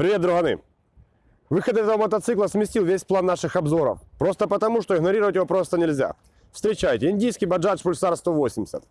Привет, друганы! Выход этого мотоцикла сместил весь план наших обзоров. Просто потому, что игнорировать его просто нельзя. Встречайте, индийский Bajaj Pulsar 180.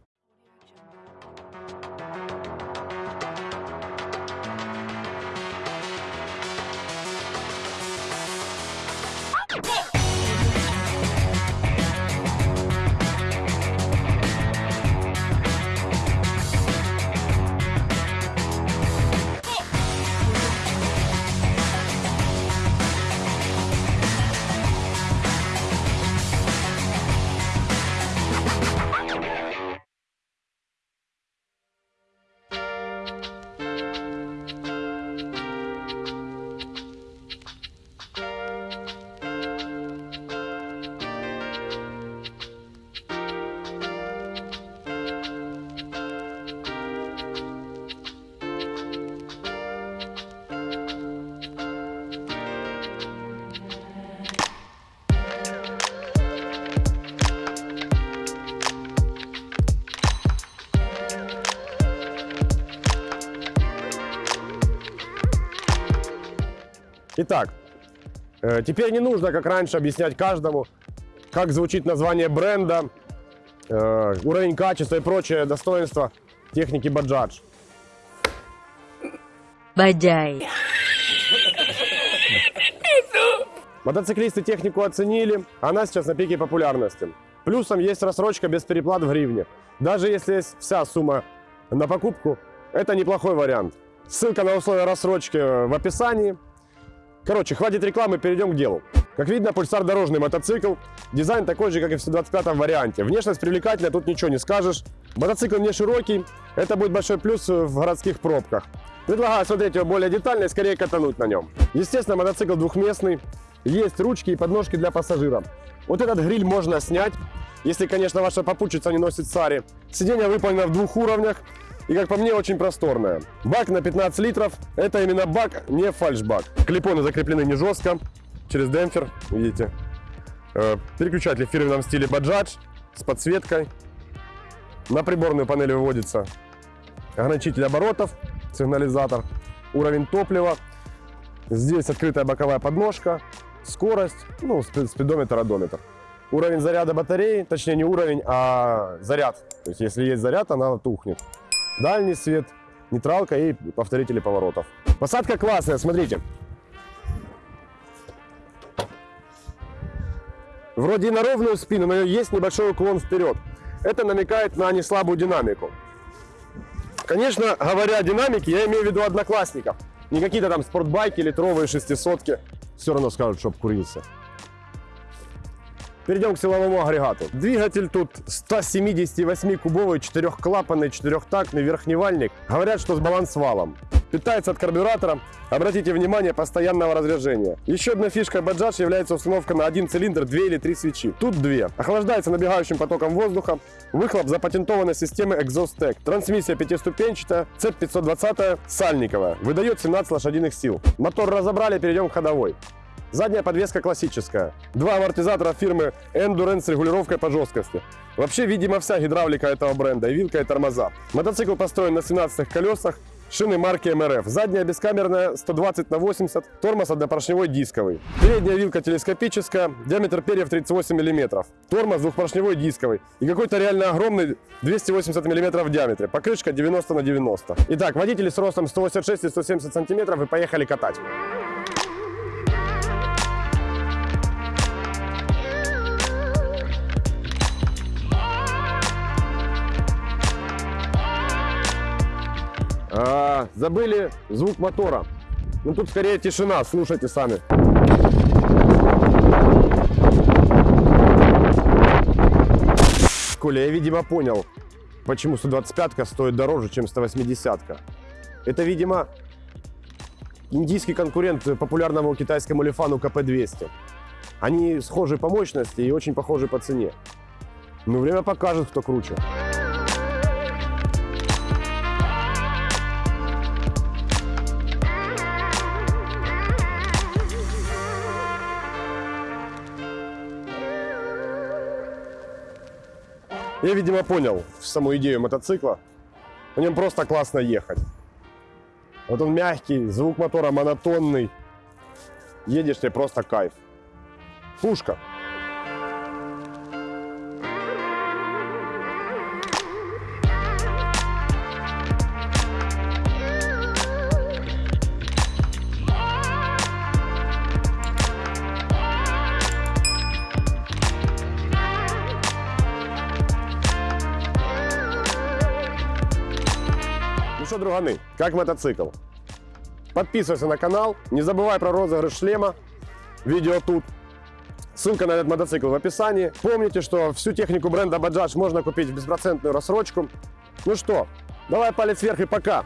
Итак, э, теперь не нужно, как раньше, объяснять каждому, как звучит название бренда, э, уровень качества и прочее достоинства техники Bajaj. Баджай. Мотоциклисты технику оценили, она сейчас на пике популярности. Плюсом есть рассрочка без переплат в гривне. Даже если есть вся сумма на покупку, это неплохой вариант. Ссылка на условия рассрочки в описании. Короче, хватит рекламы, перейдем к делу. Как видно, пульсар дорожный мотоцикл. Дизайн такой же, как и в 125 варианте. Внешность привлекательная, тут ничего не скажешь. Мотоцикл не широкий, это будет большой плюс в городских пробках. Предлагаю смотреть его более детально и скорее катануть на нем. Естественно, мотоцикл двухместный. Есть ручки и подножки для пассажиров. Вот этот гриль можно снять, если, конечно, ваша попутчица не носит сари. Сиденье выполнено в двух уровнях и, как по мне, очень просторное. Бак на 15 литров. Это именно бак, не фальшбак. Клипоны закреплены не жестко, через демпфер, видите. Э, Переключатель в фирменном стиле Bajaj с подсветкой. На приборную панель выводится ограничитель оборотов, сигнализатор, уровень топлива. Здесь открытая боковая подножка, скорость, ну, спи- спидометр, одометр. Уровень заряда батареи, точнее не уровень, а заряд. То есть если есть заряд, она тухнет. Дальний свет, нейтралка и повторители поворотов. Посадка классная, смотрите. Вроде и на ровную спину, но есть небольшой уклон вперед. Это намекает на неслабую динамику. Конечно, говоря о динамике, я имею в виду одноклассников. Не какие-то там спортбайки, литровые шестисотки. Все равно скажут, чтоб курился. Перейдем к силовому агрегату. Двигатель тут 178-кубовый, четырехклапанный, четырехтактный верхневальник. Говорят, что с балансвалом. Питается от карбюратора. Обратите внимание, постоянного разряжения. Еще одна фишка Bajaj является установка на один цилиндр, две или три свечи. Тут две. Охлаждается набегающим потоком воздуха. Выхлоп запатентованной системы ExhaustTech. Трансмиссия пятиступенчатая, цепь 520 сальниковая. Выдает 17 лошадиных сил. Мотор разобрали, перейдем к ходовой. Задняя подвеска классическая. Два амортизатора фирмы Endurance с регулировкой по жесткости. Вообще, видимо, вся гидравлика этого бренда, и вилка, и тормоза. Мотоцикл построен на 17 колесах, шины марки МРФ. Задняя бескамерная 120 на 80, тормоз однопоршневой дисковый. Передняя вилка телескопическая, диаметр перьев 38 мм. Тормоз двухпоршневой дисковый. И какой-то реально огромный 280 мм в диаметре. Покрышка 90 на 90. Итак, водители с ростом 186 и 170 см и поехали катать. А, забыли звук мотора. Ну тут скорее тишина, слушайте сами. Коля, я, видимо, понял, почему 125-ка стоит дороже, чем 180-ка. Это, видимо, индийский конкурент популярному китайскому лифану КП-200. Они схожи по мощности и очень похожи по цене. Но время покажет, кто круче. Я, видимо, понял саму идею мотоцикла. На нем просто классно ехать. Вот он мягкий, звук мотора монотонный. Едешь, тебе просто кайф. Пушка. Друганы, как мотоцикл? Подписывайся на канал, не забывай про розыгрыш шлема, видео тут. Ссылка на этот мотоцикл в описании. Помните, что всю технику бренда Bajaj можно купить в беспроцентную рассрочку. Ну что, давай палец вверх и пока.